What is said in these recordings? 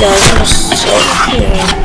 guys, I'm so here.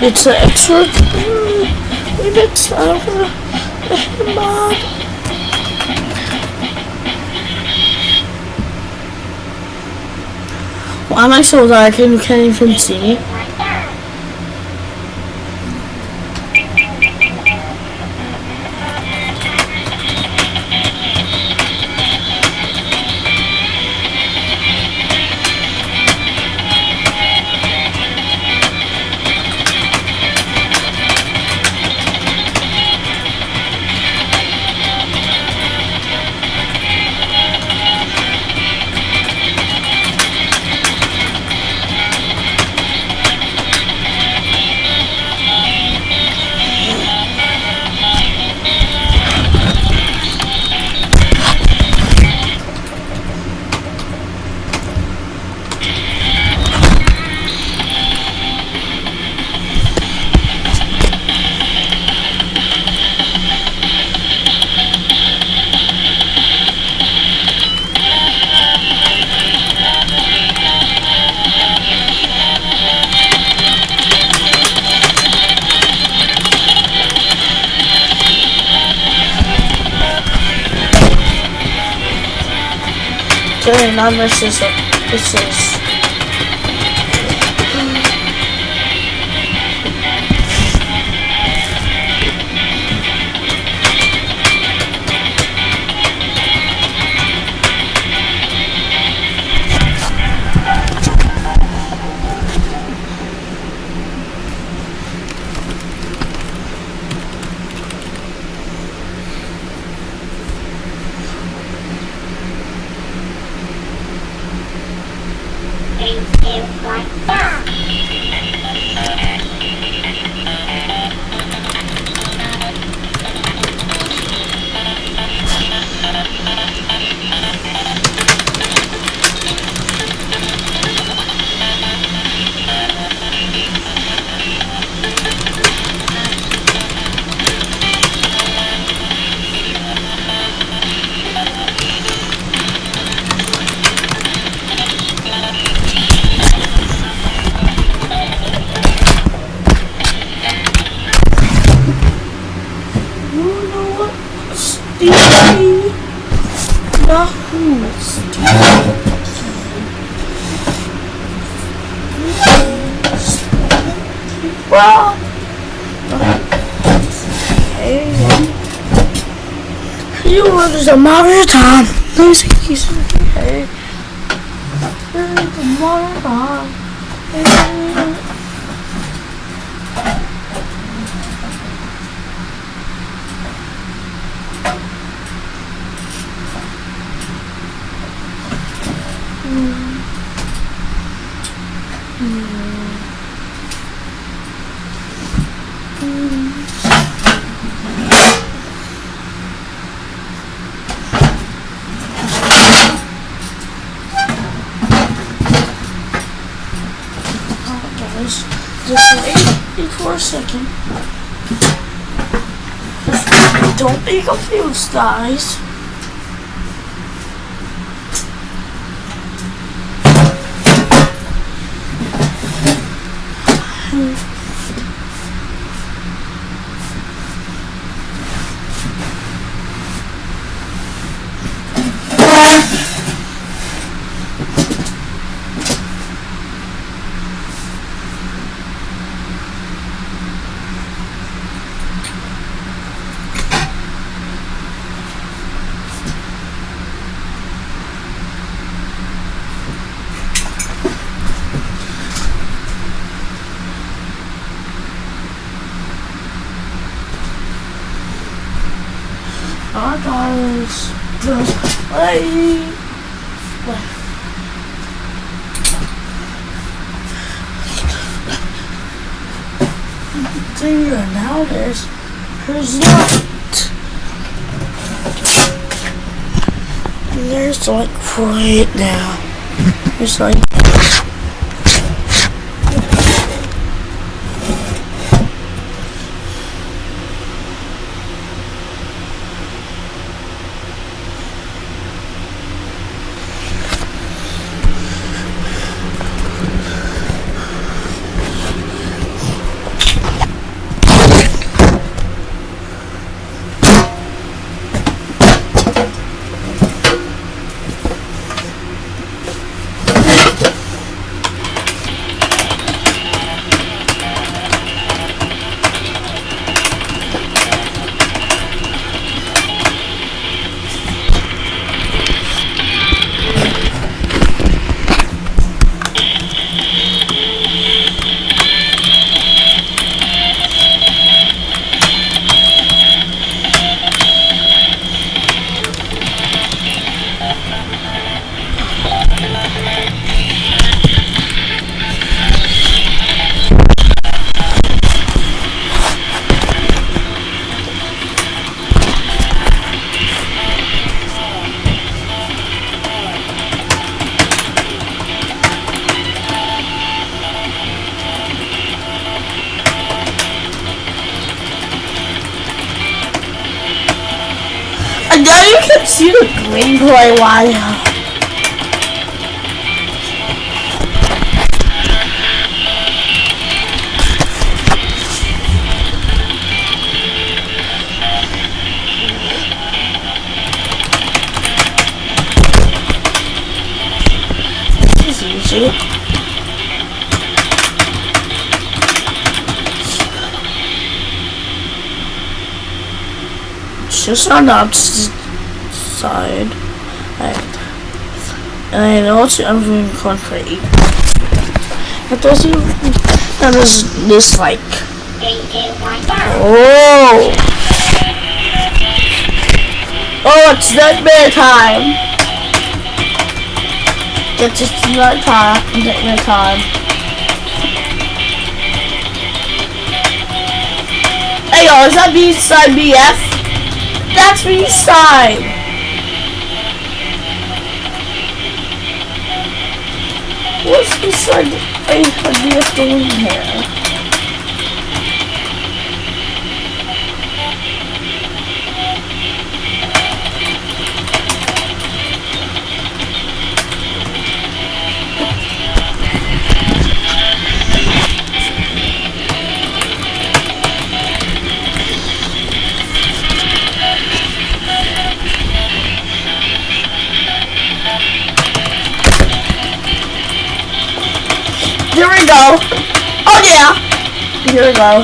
It's an it's not for the mod. Why am I so dark and you can't even see me? Okay, now this is this Hey. You were just a matter of time. Please excuse me. Hey. A time. Just wait, for a second. Don't be confused, guys. Our guys just play. Thing now there's there's not. There's like right now. There's like And now you can see the gameplay while This is easy. Just on the opposite side. Right. And also I'm everything concrete. There's even and there's this like Oh Oh it's nightmare time. It's just night time nightmare time. Hey y'all, is that B side BF? That's B side. What's B side A BF doing here? Here Here we go.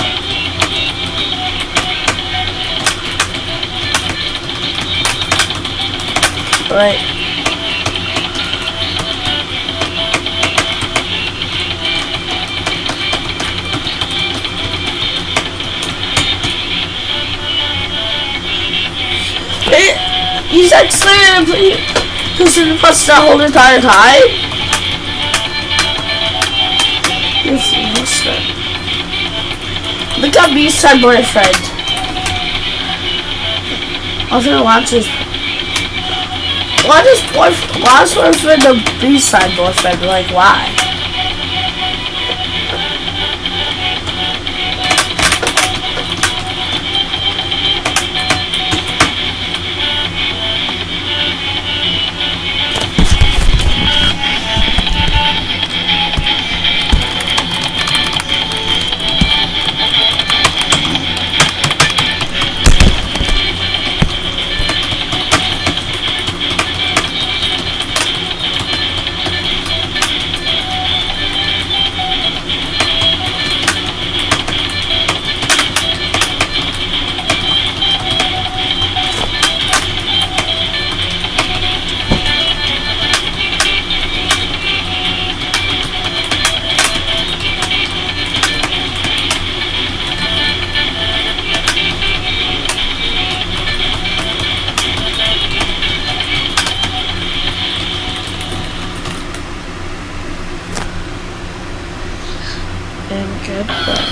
It, you said slam, in the bus the whole entire time? Is that. Look at me, side boyfriend. Gonna watch this. Why does boyfriend? Why is boyfriend the B side boyfriend? Like why?